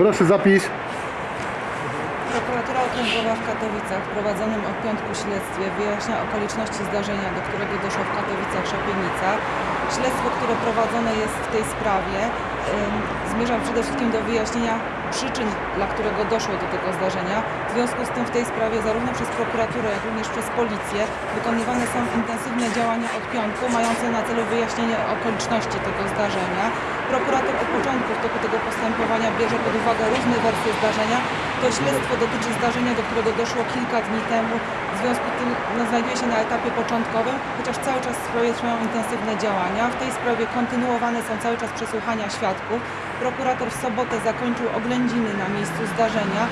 Proszę zapis. Prokuratura Okręgowa w Katowicach w prowadzonym od piątku śledztwie wyjaśnia okoliczności zdarzenia, do którego doszło w Katowicach Szapienica. Śledztwo, które prowadzone jest w tej sprawie, ym, zmierza przede wszystkim do wyjaśnienia przyczyn, dla którego doszło do tego zdarzenia. W związku z tym w tej sprawie zarówno przez prokuraturę, jak również przez policję wykonywane są intensywne działania od piątku, mające na celu wyjaśnienie okoliczności tego zdarzenia. Prokurator od początku w toku tego postępowania bierze pod uwagę różne wersje zdarzenia. To śledztwo dotyczy zdarzenia, do którego doszło kilka dni temu. W związku z tym no, znajduje się na etapie początkowym, chociaż cały czas w sprawie trwają intensywne działania. W tej sprawie kontynuowane są cały czas przesłuchania świadków. Prokurator w sobotę zakończył oględziny na miejscu zdarzenia.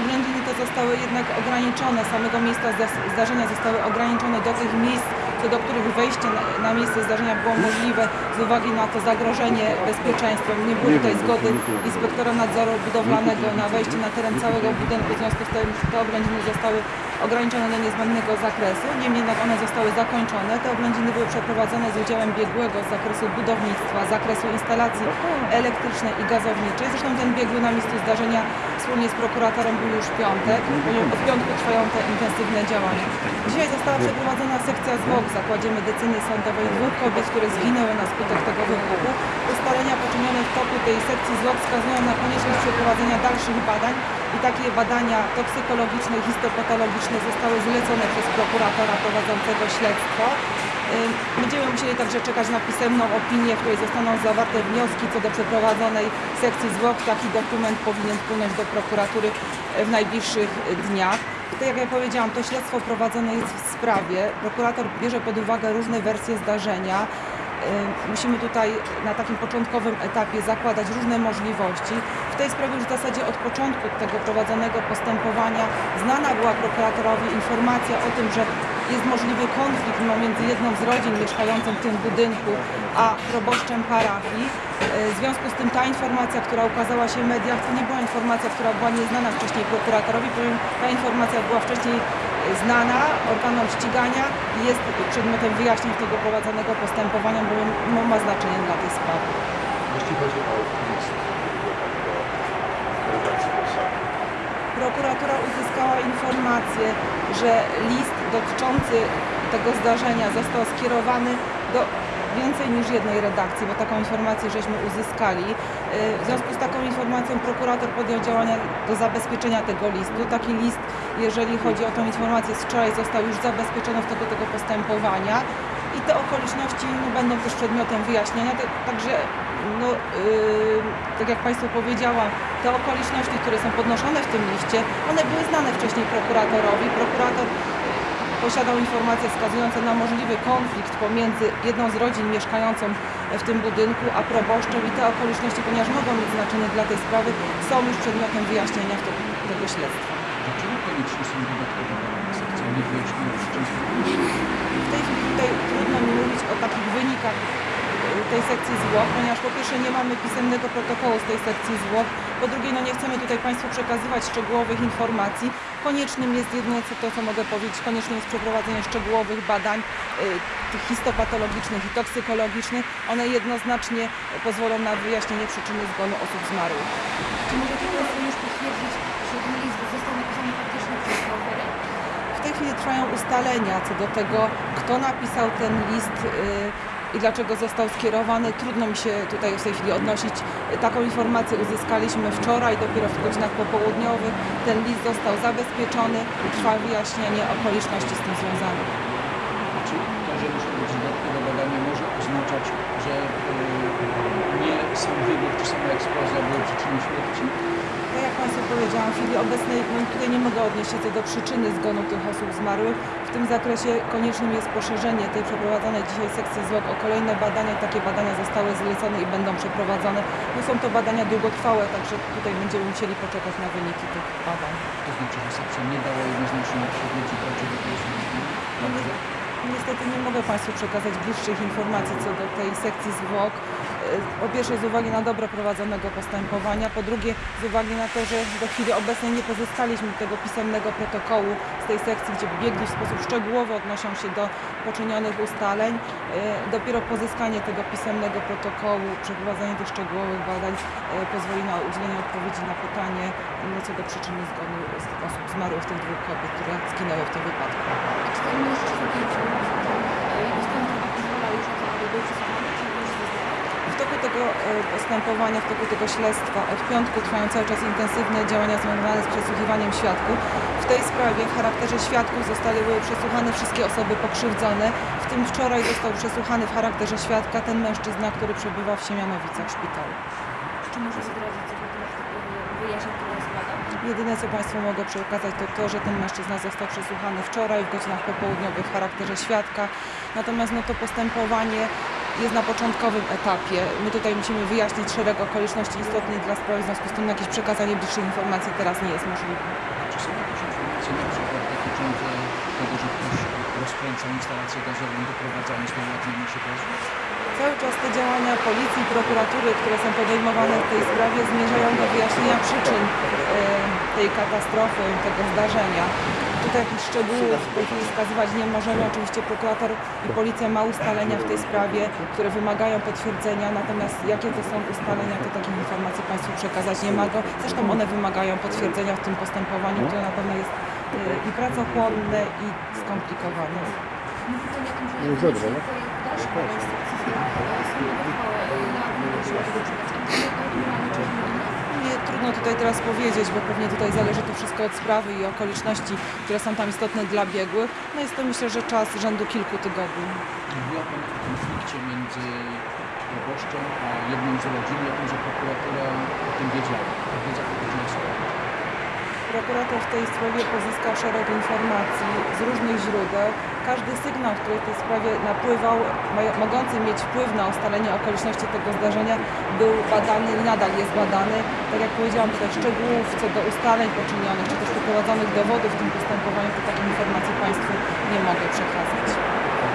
Oględziny te zostały jednak ograniczone, samego miejsca zda- zdarzenia zostały ograniczone do tych miejsc, do których wejście na, na miejsce zdarzenia było możliwe z uwagi na to zagrożenie bezpieczeństwem. Nie było tutaj zgody inspektora nadzoru budowlanego na wejście na teren całego budynku, w związku z tym te oględziny zostały ograniczone do niezbędnego zakresu. Niemniej jednak one zostały zakończone. Te oględziny były przeprowadzone z udziałem biegłego z zakresu budownictwa, z zakresu instalacji elektrycznej i gazowniczej. Zresztą ten biegły na miejscu zdarzenia wspólnie z prokuratorem był już piątek. Od piątku trwają te intensywne działania. Dzisiaj została przeprowadzona sekcja zwłok w Zakładzie Medycyny Sądowej dwóch kobiet, które zginęły na skutek tego wybuchu. Ustalenia poczynione w toku tej sekcji zwłok wskazują na konieczność przeprowadzenia dalszych badań i takie badania toksykologiczne histopatologiczne zostały zlecone przez prokuratora prowadzącego śledztwo. Będziemy musieli także czekać na pisemną opinię, w której zostaną zawarte wnioski co do przeprowadzonej sekcji zwłok. Taki dokument powinien wpłynąć do prokuratury w najbliższych dniach. Tak jak ja powiedziałam, to śledztwo prowadzone jest w sprawie. Prokurator bierze pod uwagę różne wersje zdarzenia. Musimy tutaj na takim początkowym etapie zakładać różne możliwości. W tej sprawie już w zasadzie od początku tego prowadzonego postępowania znana była prokuratorowi informacja o tym, że jest możliwy konflikt pomiędzy jedną z rodzin mieszkającą w tym budynku, a proboszczem parafii. Y, W związku z tym ta informacja, która ukazała się w mediach, to nie była informacja, która była nieznana wcześniej prokuratorowi, bowiem ta informacja była wcześniej znana organom ścigania i jest przedmiotem wyjaśnień tego prowadzonego postępowania, bowiem ma znaczenie dla tej sprawy. Jeśli chodzi o list do redakcji Polsatu. Prokuratura uzyskała informację, że list dotyczący tego zdarzenia został skierowany do więcej niż jednej redakcji, bo taką informację żeśmy uzyskali. Yy, W związku z taką informacją prokurator podjął działania do zabezpieczenia tego listu. Taki list, jeżeli chodzi o tą informację z wczoraj, został już zabezpieczony w toku tego postępowania i te okoliczności no, będą też przedmiotem wyjaśnienia. Tak- Także, no, yy, tak jak Państwu powiedziałam, te okoliczności, które są podnoszone w tym liście, one były znane wcześniej prokuratorowi. Prokurator posiadał informacje wskazujące na możliwy konflikt pomiędzy jedną z rodzin mieszkającą w tym budynku, a proboszczem i te okoliczności, ponieważ mogą mieć znaczenie dla tej sprawy, są już przedmiotem wyjaśnienia to, tego śledztwa. Dlaczego konieczne są dodatkowe badania sekcji, nie wyjaśnione przyczyn W tej chwili tutaj trudno mi mówić o y, tej sekcji zwłok, ponieważ po pierwsze nie mamy pisemnego protokołu z tej sekcji zwłok, po drugie no nie chcemy tutaj Państwu przekazywać szczegółowych informacji. Koniecznym jest jedynie co- to, co mogę powiedzieć, konieczne jest przeprowadzenie szczegółowych badań tych histopatologicznych i toksykologicznych. One jednoznacznie pozwolą na wyjaśnienie przyczyny zgonu osób zmarłych. Czy możecie Państwo już potwierdzić, że ten list został napisany faktycznie przez oferę? W tej chwili trwają ustalenia co do tego, kto napisał ten list y, i dlaczego został skierowany. Trudno mi się tutaj w tej chwili odnosić. Taką informację uzyskaliśmy wczoraj, dopiero w godzinach popołudniowych. Ten list został zabezpieczony i trwa wyjaśnienie okoliczności z tym związanych. Czy to, że muszą być dodatkowe badania może oznaczać, że y, nie sam wybuch czy sama eksplozja były przyczyną śmierci? Tak jak Państwu powiedziałam, w chwili obecnej no, tutaj nie mogę odnieść się do przyczyny zgonu tych osób zmarłych. W tym zakresie koniecznym jest poszerzenie tej przeprowadzonej dzisiaj sekcji zwłok o kolejne badania. Takie badania zostały zlecone i będą przeprowadzone. No, są to badania długotrwałe, także tutaj będziemy musieli poczekać na wyniki tych badań. To znaczy, że sekcja nie dała jednoznacznej odpowiedzi, Dobrze. Niestety nie mogę Państwu przekazać bliższych informacji co do tej sekcji zwłok. Po pierwsze z uwagi na dobro prowadzonego postępowania, po drugie z uwagi na to, że do chwili obecnej nie pozyskaliśmy tego pisemnego protokołu z tej sekcji, gdzie biegli w sposób szczegółowy odnoszą się do poczynionych ustaleń. E, Dopiero pozyskanie tego pisemnego protokołu, przeprowadzenie tych szczegółowych badań e, pozwoli na udzielenie odpowiedzi na pytanie no, co do przyczyny zgonu osób zmarłych, tych dwóch kobiet, które zginęły w tym wypadku. Czy e, zdrowia pozwala już na to, przesłuchany, czy już zeznawał? W toku tego e, postępowania, w toku tego śledztwa od piątku trwają cały czas intensywne działania związane z przesłuchiwaniem świadków. W tej sprawie w charakterze świadków zostały przesłuchane wszystkie osoby pokrzywdzone, w tym wczoraj został przesłuchany w charakterze świadka ten mężczyzna, który przebywa w Siemianowicach w szpitalu. Czy może zdradzić temat e, wyjaśnień, które składa? Jedyne co Państwu mogę przekazać to to, że ten mężczyzna został przesłuchany wczoraj w godzinach popołudniowych w charakterze świadka. Natomiast no, to postępowanie jest na początkowym etapie. My tutaj musimy wyjaśnić szereg okoliczności istotnych dla sprawy, w związku z tym jakieś przekazanie bliższych informacji teraz nie jest możliwe. Czy są jakieś informacje na przykład dotyczące tego, że ktoś rozkręcał instalację gazową, doprowadzając do ujawnienia się pozwu? Cały czas te działania policji, prokuratury, które są podejmowane w tej sprawie zmierzają do wyjaśnienia przyczyn e, tej katastrofy, tego zdarzenia. Tutaj jakichś szczegółów w tej chwili wskazywać nie możemy. Oczywiście prokurator i policja ma ustalenia w tej sprawie, które wymagają potwierdzenia, natomiast jakie to są ustalenia, to takich informacji Państwu przekazać nie mogę. Zresztą one wymagają potwierdzenia w tym postępowaniu, które na pewno jest e, i pracochłonne, i skomplikowane. Mówi Pan o że Nie jeśli zebrał, no. tutaj w dalszym instrukcji sądowe uchwały na żeby tego przekazać. Ewentualnie czy inne? Nie, trudno tutaj teraz powiedzieć, bo pewnie tutaj zależy to wszystko od sprawy i okoliczności, które są tam istotne dla biegłych. No jest to myślę, że czas rzędu kilku tygodni. Mówiła Pan o konflikcie między proboszczem a jedną z rodzin, o tym, że prokuratura o tym wiedziała. Ta wiedza pochodziła skąd? Prokurator w tej sprawie pozyskał szereg informacji z różnych źródeł. Każdy sygnał, który w tej sprawie napływał, mogący mieć wpływ na ustalenie okoliczności tego zdarzenia, był badany i nadal jest badany. Tak jak powiedziałam, tutaj szczegółów co do ustaleń poczynionych, czy też przeprowadzonych dowodów w tym postępowaniu, to takich informacji Państwu nie mogę przekazać.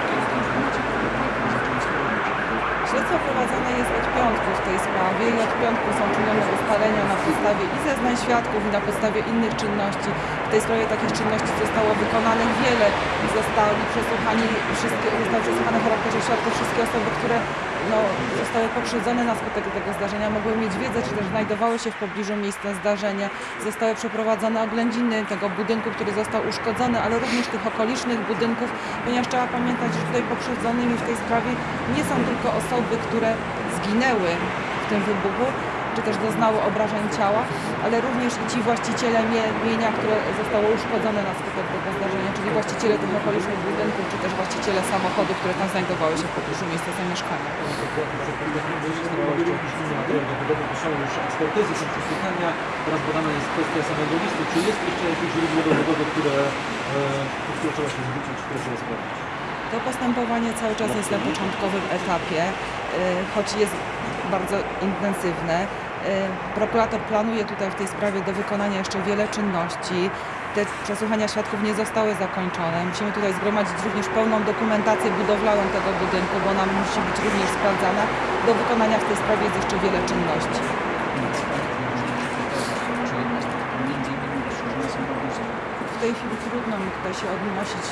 Kiedy te informacje prokurator zaczęła składać? Śledztwo prowadzone jest od piątku w tej sprawie i od piątku są czynione ustalenia na podstawie i zeznań świadków i na podstawie innych czynności. W tej sprawie takich czynności zostało wykonanych wiele i przesłuchani wszystkie, zostały przesłuchane w charakterze świadków wszystkie osoby, które no, zostały pokrzywdzone na skutek tego zdarzenia, mogły mieć wiedzę, czy też znajdowały się w pobliżu miejsca zdarzenia. Zostały przeprowadzone oględziny tego budynku, który został uszkodzony, ale również tych okolicznych budynków, ponieważ trzeba pamiętać, że tutaj pokrzywdzonymi w tej sprawie nie są tylko osoby, które zginęły w tym wybuchu, czy też doznały obrażeń ciała, ale również i ci właściciele mie- mienia, które zostało uszkodzone na skutek tego zdarzenia, czyli właściciele tych okolicznych budynków, czy też właściciele samochodów, które tam znajdowały się w pobliżu miejsca zamieszkania. Teraz badana jest kwestia samego listu. Czy jest jeszcze jakieś źródło dowodowe, które, e, które trzeba się zwrócić, które trzeba sprawdzić? To postępowanie cały czas jest na początkowym etapie, y, choć jest bardzo intensywne. Y, Prokurator planuje tutaj w tej sprawie do wykonania jeszcze wiele czynności. Te przesłuchania świadków nie zostały zakończone. Musimy tutaj zgromadzić również pełną dokumentację budowlaną tego budynku, bo ona musi być również sprawdzana. Do wykonania w tej sprawie jest jeszcze wiele czynności. W tej chwili trudno mi tutaj się odnosić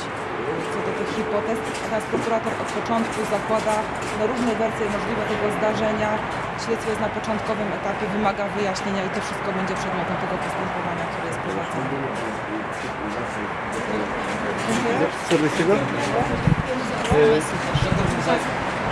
co do tych hipotez, natomiast prokurator od początku zakłada no, różne wersje możliwe tego zdarzenia. Śledztwo jest na początkowym etapie, wymaga wyjaśnienia i to wszystko będzie przedmiotem tego postępowania, które jest prowadzone. Dziękuję.